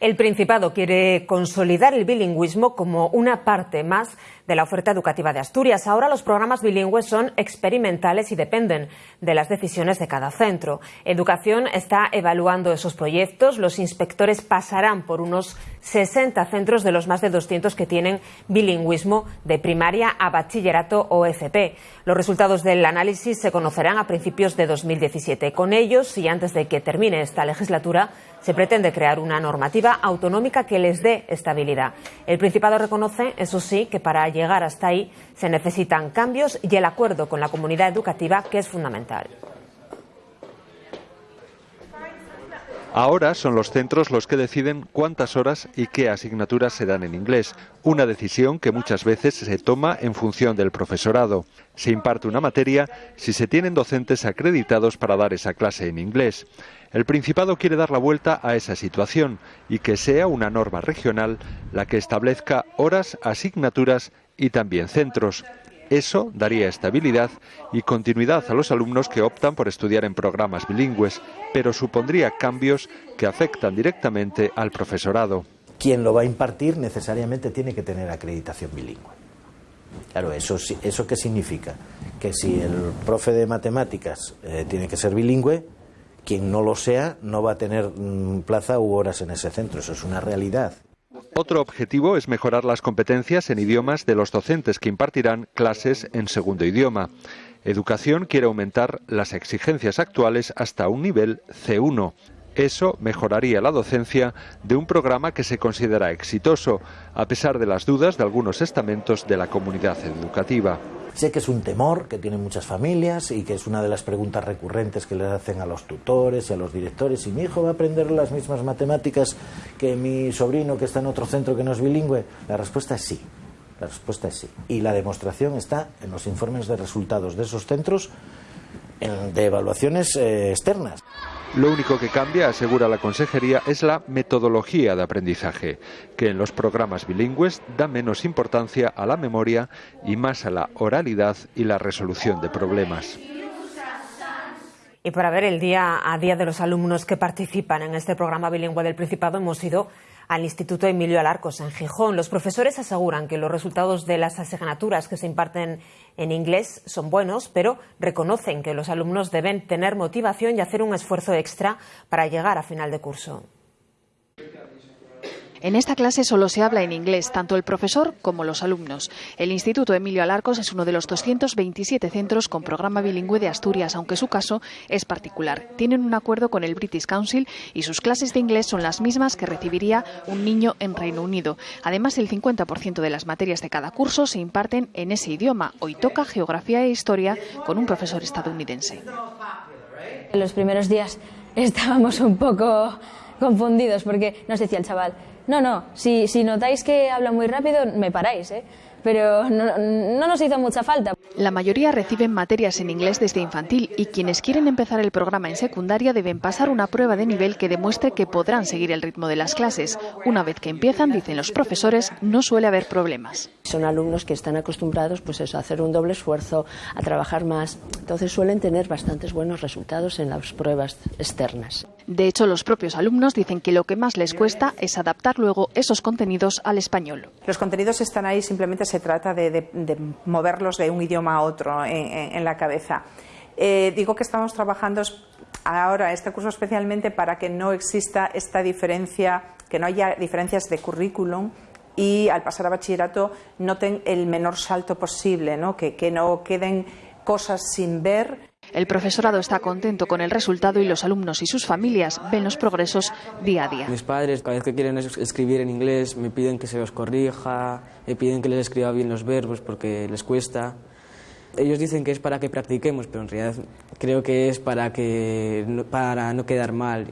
El Principado quiere consolidar el bilingüismo como una parte más de la oferta educativa de Asturias. Ahora los programas bilingües son experimentales y dependen de las decisiones de cada centro. Educación está evaluando esos proyectos. Los inspectores pasarán por unos 60 centros de los más de 200 que tienen bilingüismo de primaria a bachillerato o FP. Los resultados del análisis se conocerán a principios de 2017. Con ellos, y antes de que termine esta legislatura, se pretende crear una normativa autonómica que les dé estabilidad. El Principado reconoce, eso sí, que para llegar hasta ahí se necesitan cambios y el acuerdo con la comunidad educativa, que es fundamental. Ahora son los centros los que deciden cuántas horas y qué asignaturas se dan en inglés, una decisión que muchas veces se toma en función del profesorado. Se imparte una materia si se tienen docentes acreditados para dar esa clase en inglés. El Principado quiere dar la vuelta a esa situación y que sea una norma regional la que establezca horas, asignaturas y también centros. Eso daría estabilidad y continuidad a los alumnos que optan por estudiar en programas bilingües, pero supondría cambios que afectan directamente al profesorado. Quien lo va a impartir necesariamente tiene que tener acreditación bilingüe. Claro, ¿eso, eso qué significa? Que si el profe de matemáticas eh, tiene que ser bilingüe, quien no lo sea no va a tener mm, plaza u horas en ese centro. Eso es una realidad. Otro objetivo es mejorar las competencias en idiomas de los docentes que impartirán clases en segundo idioma. Educación quiere aumentar las exigencias actuales hasta un nivel C1. Eso mejoraría la docencia de un programa que se considera exitoso, a pesar de las dudas de algunos estamentos de la comunidad educativa. Sé que es un temor que tienen muchas familias y que es una de las preguntas recurrentes que le hacen a los tutores y a los directores. ¿Y mi hijo va a aprender las mismas matemáticas que mi sobrino que está en otro centro que no es bilingüe? La respuesta es sí. La respuesta es sí. Y la demostración está en los informes de resultados de esos centros de evaluaciones eh, externas. Lo único que cambia, asegura la Consejería, es la metodología de aprendizaje, que en los programas bilingües da menos importancia a la memoria y más a la oralidad y la resolución de problemas. Y para ver el día a día de los alumnos que participan en este programa bilingüe del Principado, hemos ido al Instituto Emilio Alarcos en Gijón. Los profesores aseguran que los resultados de las asignaturas que se imparten en inglés son buenos, pero reconocen que los alumnos deben tener motivación y hacer un esfuerzo extra para llegar a final de curso. En esta clase solo se habla en inglés, tanto el profesor como los alumnos. El Instituto Emilio Alarcos es uno de los 227 centros con programa bilingüe de Asturias, aunque su caso es particular. Tienen un acuerdo con el British Council y sus clases de inglés son las mismas que recibiría un niño en Reino Unido. Además, el 50% de las materias de cada curso se imparten en ese idioma. Hoy toca geografía e historia con un profesor estadounidense. En los primeros días estábamos un poco confundidos porque nos decía el chaval, no, no, si, si notáis que habla muy rápido, me paráis, ¿eh? Pero no, no, nos hizo mucha falta. La mayoría reciben materias en inglés desde infantil y quienes quieren empezar el programa en secundaria deben pasar una prueba de nivel que demuestre que podrán seguir el ritmo de las clases. Una vez que empiezan, dicen los profesores, no suele haber problemas. Son alumnos que están acostumbrados pues eso, a hacer un doble esfuerzo, a trabajar más, entonces suelen tener bastantes buenos resultados en las pruebas externas. De hecho, los propios alumnos dicen que lo que más les cuesta es adaptar luego esos contenidos al español. Los contenidos están ahí, simplemente se trata de, moverlos de un idioma a otro en, la cabeza. Eh, digo que estamos trabajando ahora, este curso especialmente, para que no exista esta diferencia, que no haya diferencias de currículum y al pasar a bachillerato noten el menor salto posible, ¿no? Que, que no queden cosas sin ver el profesorado está contento con el resultado y los alumnos y sus familias ven los progresos día a día. Mis padres, cada vez que quieren escribir en inglés, me piden que se los corrija, me piden que les escriba bien los verbos porque les cuesta. Ellos dicen que es para que practiquemos, pero en realidad creo que es para, que, para no quedar mal.